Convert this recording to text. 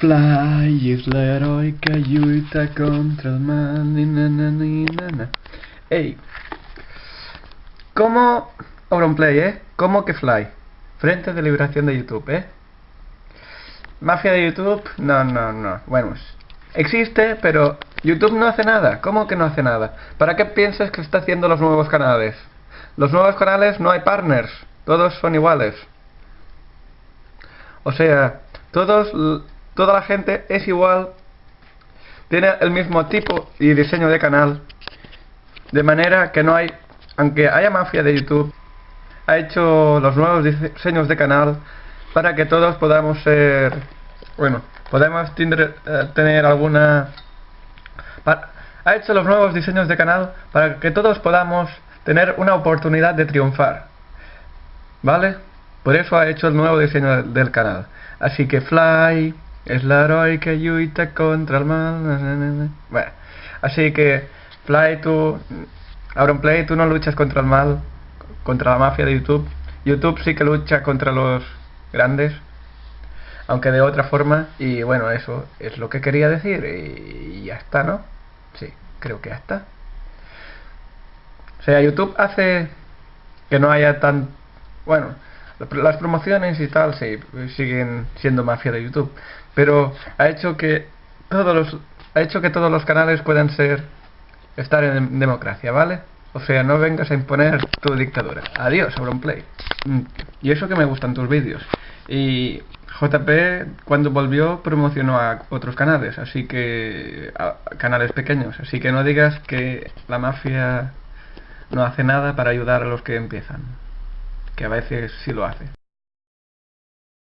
Fly es la heroica lucha contra el mal. ni, na, na, na, na. Ey, ¿cómo. Auronplay, ¿eh? ¿Cómo que Fly? Frente de Liberación de YouTube, ¿eh? Mafia de YouTube, no, no, no. Bueno, existe, pero YouTube no hace nada. ¿Cómo que no hace nada? ¿Para qué piensas que está haciendo los nuevos canales? Los nuevos canales no hay partners, todos son iguales. O sea, todos, toda la gente es igual, tiene el mismo tipo y diseño de canal, de manera que no hay, aunque haya mafia de YouTube, ha hecho los nuevos diseños de canal para que todos podamos ser, bueno, podemos eh, tener alguna... ha hecho los nuevos diseños de canal para que todos podamos tener una oportunidad de triunfar. ¿Vale? Por eso ha hecho el nuevo diseño del canal. Así que Fly es la heroica lucha contra el mal. Bueno, así que Fly, tú, Auronplay, tú no luchas contra el mal, contra la mafia de YouTube. YouTube sí que lucha contra los grandes, aunque de otra forma. Y bueno, eso es lo que quería decir. Y ya está, ¿no? Sí, creo que ya está. O sea, YouTube hace que no haya tan... Bueno, las promociones y tal sí, siguen siendo mafia de YouTube, pero ha hecho que todos los ha hecho que todos los canales puedan ser estar en democracia, ¿vale? O sea, no vengas a imponer tu dictadura. Adiós, Auronplay. Mm, y eso que me gustan tus vídeos. Y JP, cuando volvió, promocionó a otros canales, así que... a canales pequeños. Así que no digas que la mafia no hace nada para ayudar a los que empiezan. Que a veces sí lo hace.